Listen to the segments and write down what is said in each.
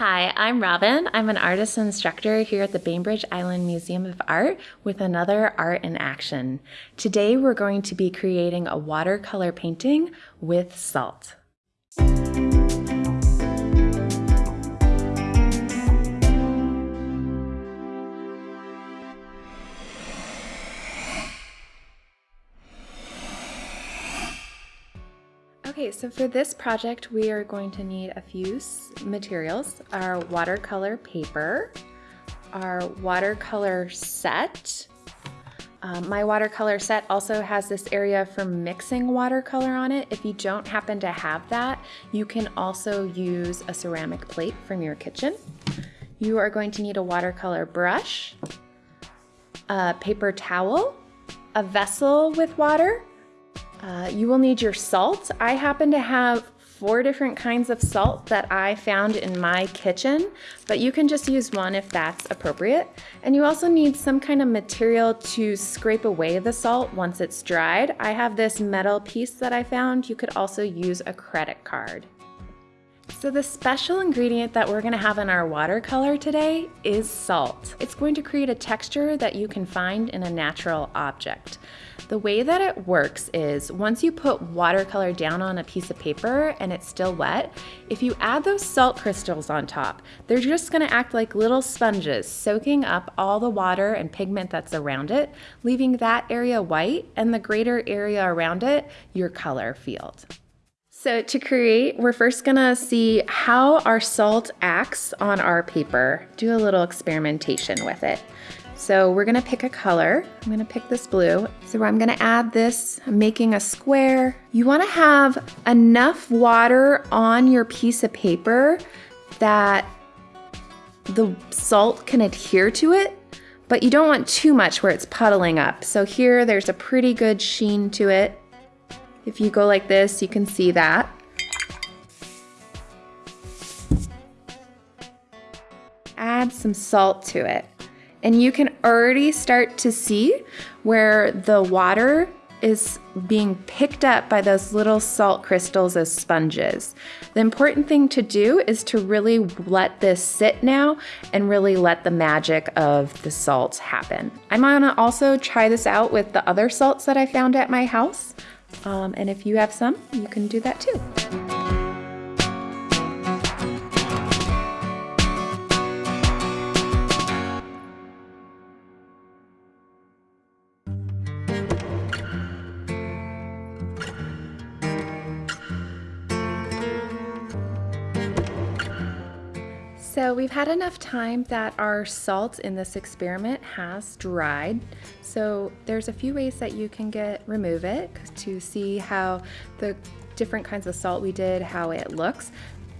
Hi, I'm Robin. I'm an artist instructor here at the Bainbridge Island Museum of Art with another Art in Action. Today we're going to be creating a watercolor painting with salt. So for this project, we are going to need a few materials. Our watercolor paper, our watercolor set. Um, my watercolor set also has this area for mixing watercolor on it. If you don't happen to have that, you can also use a ceramic plate from your kitchen. You are going to need a watercolor brush, a paper towel, a vessel with water, uh, you will need your salt. I happen to have four different kinds of salt that I found in my kitchen, but you can just use one if that's appropriate. And you also need some kind of material to scrape away the salt once it's dried. I have this metal piece that I found. You could also use a credit card. So the special ingredient that we're gonna have in our watercolor today is salt. It's going to create a texture that you can find in a natural object. The way that it works is once you put watercolor down on a piece of paper and it's still wet, if you add those salt crystals on top, they're just gonna act like little sponges, soaking up all the water and pigment that's around it, leaving that area white and the greater area around it your color field. So to create, we're first gonna see how our salt acts on our paper, do a little experimentation with it. So we're gonna pick a color. I'm gonna pick this blue. So I'm gonna add this, I'm making a square. You wanna have enough water on your piece of paper that the salt can adhere to it, but you don't want too much where it's puddling up. So here there's a pretty good sheen to it. If you go like this, you can see that. Add some salt to it. And you can already start to see where the water is being picked up by those little salt crystals as sponges. The important thing to do is to really let this sit now and really let the magic of the salt happen. I'm gonna also try this out with the other salts that I found at my house. Um, and if you have some, you can do that too. So we've had enough time that our salt in this experiment has dried. So there's a few ways that you can get remove it to see how the different kinds of salt we did, how it looks.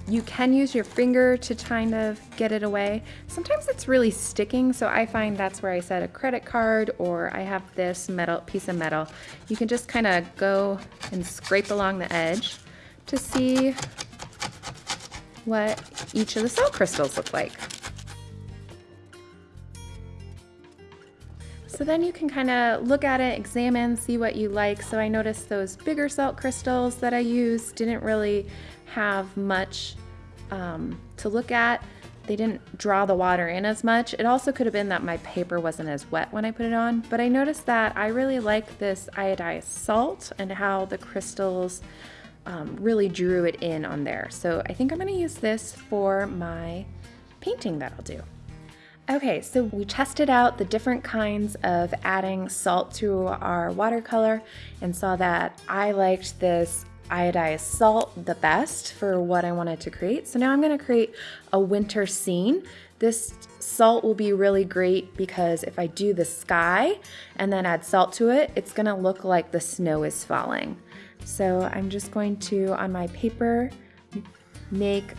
You can use your finger to kind of get it away. Sometimes it's really sticking, so I find that's where I set a credit card or I have this metal piece of metal. You can just kind of go and scrape along the edge to see what each of the salt crystals look like. So then you can kind of look at it, examine, see what you like. So I noticed those bigger salt crystals that I used didn't really have much um, to look at. They didn't draw the water in as much. It also could have been that my paper wasn't as wet when I put it on, but I noticed that I really like this iodized salt and how the crystals um, really drew it in on there. So I think I'm gonna use this for my painting that I'll do. Okay, so we tested out the different kinds of adding salt to our watercolor and saw that I liked this iodized salt the best for what I wanted to create. So now I'm gonna create a winter scene. This salt will be really great because if I do the sky and then add salt to it, it's gonna look like the snow is falling. So I'm just going to, on my paper, make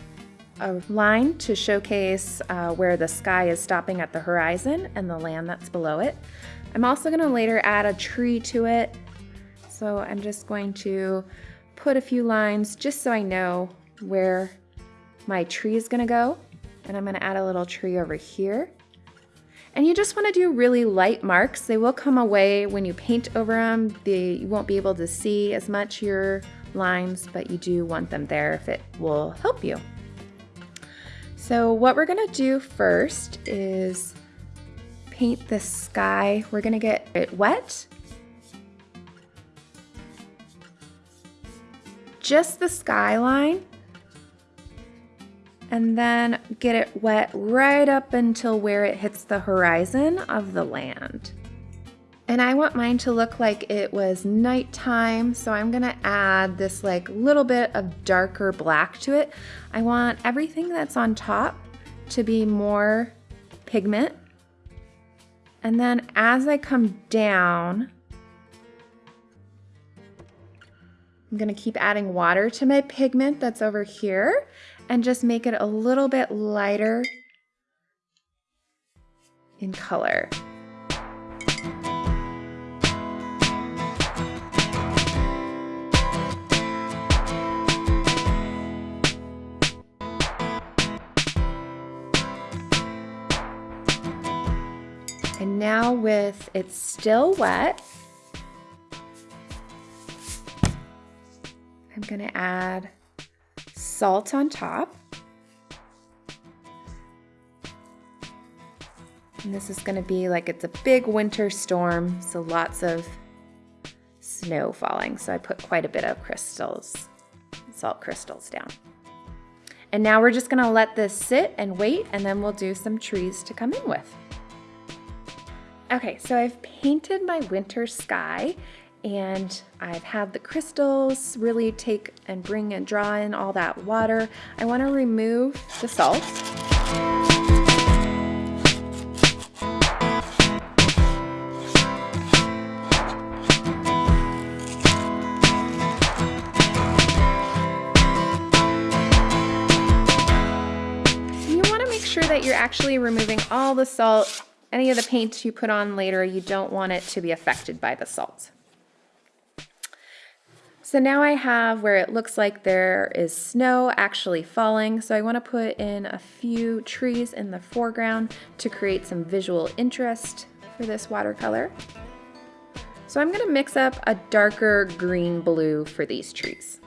a line to showcase uh, where the sky is stopping at the horizon and the land that's below it. I'm also going to later add a tree to it. So I'm just going to put a few lines just so I know where my tree is going to go. And I'm going to add a little tree over here. And you just want to do really light marks. They will come away when you paint over them. They, you won't be able to see as much your lines, but you do want them there if it will help you. So what we're gonna do first is paint the sky. We're gonna get it wet. Just the skyline. And then get it wet right up until where it hits the horizon of the land. And I want mine to look like it was nighttime, so I'm gonna add this like little bit of darker black to it. I want everything that's on top to be more pigment. And then as I come down, I'm gonna keep adding water to my pigment that's over here and just make it a little bit lighter in color. And now with it's still wet, I'm gonna add salt on top. And this is gonna be like it's a big winter storm, so lots of snow falling. So I put quite a bit of crystals, salt crystals down. And now we're just gonna let this sit and wait and then we'll do some trees to come in with. Okay, so I've painted my winter sky and I've had the crystals really take and bring and draw in all that water. I wanna remove the salt. You wanna make sure that you're actually removing all the salt any of the paint you put on later, you don't want it to be affected by the salt. So now I have where it looks like there is snow actually falling. So I want to put in a few trees in the foreground to create some visual interest for this watercolor. So I'm going to mix up a darker green blue for these trees.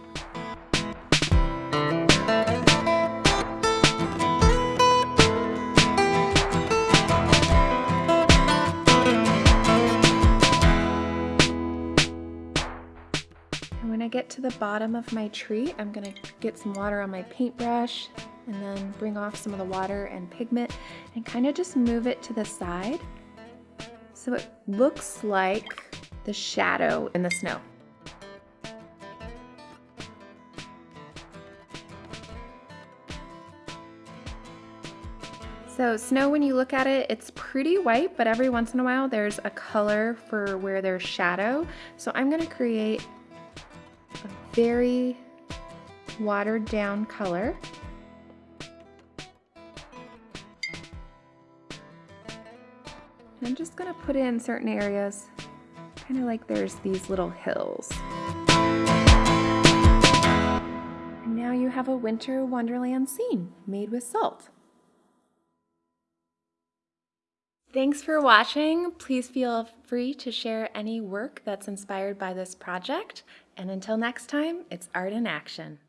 I get to the bottom of my tree, I'm gonna get some water on my paintbrush and then bring off some of the water and pigment and kind of just move it to the side so it looks like the shadow in the snow. So snow, when you look at it, it's pretty white, but every once in a while there's a color for where there's shadow. So I'm gonna create very watered down color. I'm just going to put in certain areas, kind of like there's these little hills. And now you have a winter wonderland scene made with salt. Thanks for watching. Please feel free to share any work that's inspired by this project. And until next time, it's art in action.